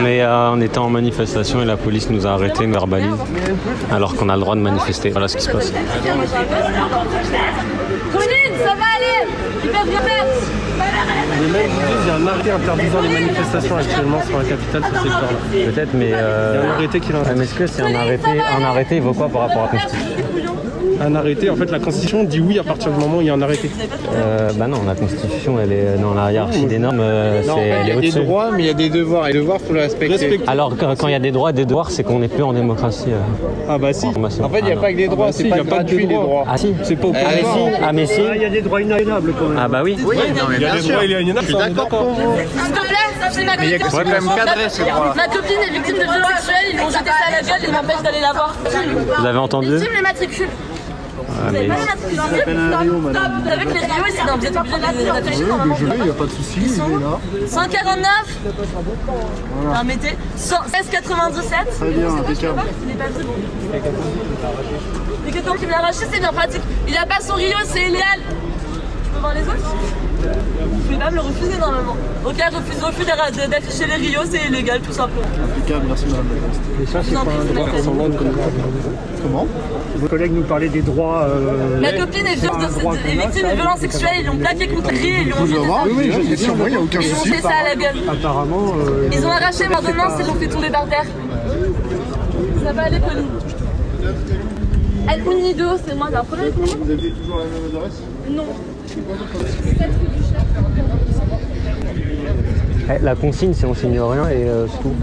On, est, euh, on était en manifestation et la police nous a arrêtés, nous verbalise, alors qu'on a le droit de manifester. Voilà ce qui se passe. Colline, ça va Les mecs disent il y a un arrêté interdisant les manifestations actuellement sur la capitale, sur ce secteur-là. Peut-être, mais... Il y a Euh... un arrêté qui l'a ah, mais est-ce que c'est un arrêté Un arrêté, il vaut quoi par rapport à Constitution Un arrêté, en fait, la Constitution dit oui à partir du moment où il y a un arrêté. euh, Bah non, la Constitution, elle est dans la hiérarchie des normes, euh, elle Il y a des droits, mais il y a des devoirs. Et les devoirs, faut les respecter. Respecter. Alors quand quand il y a des droits et des devoirs, c'est qu'on n'est plus en démocratie. euh, Ah bah si. En fait, il n'y a Ah, pas que des droits, bah si, c'est il y pas a pas que gratuit des les droits. droits. Ah si C'est pas au Ah, pouvoir. si. Ah mais si Il y a des droits inaliénables quand même. Ah bah oui Oui, non, mais Il y a des droits inaliénables, Je suis ça, d'accord. S'il te plaît, c'est ma Mais il y a quand même cadrer ces droits-là. Ma copine est victime de violences sexuelles, ils vont jeter ça à la gueule, ils m'empêchent d'aller la voir. Vous avez entendu Victime les matricules. Ah, Vous avez mais- pas les stop. Vous êtes obligés de les afficher normalement. Il n'y a pas de souci, il est là. 149 Non, mettez 1697 Très bien, impeccable. Il est pas me l'a arraché, c'est bien pratique. Il a pas son Rio, c'est illégal. Je peux voir les autres Vous pouvez pas me le refuser normalement. Ok, refuse, refuse d'a- d'afficher les Rio, c'est illégal tout simplement. Impeccable, merci madame la en prie, c'est ma copine. Comment Vos collègues nous parlaient des droits. euh, Ma copine est, victime de violences sexuelles, ils l'ont plaqué contre le riz et ils lui ont Vous jeté ça. Oui, oui, je il n'y a aucun Ils ont souci. jeté ça à la gueule. apparemment. euh, Ils ont arraché ma ordonnance et l'ont fait tomber par terre. Ça va aller, Pauline El Unido, c'est moi, t'as un problème avec moi Vous avez toujours la même adresse? Non. Eh, La consigne, c'est on signe rien et euh, c'est tout.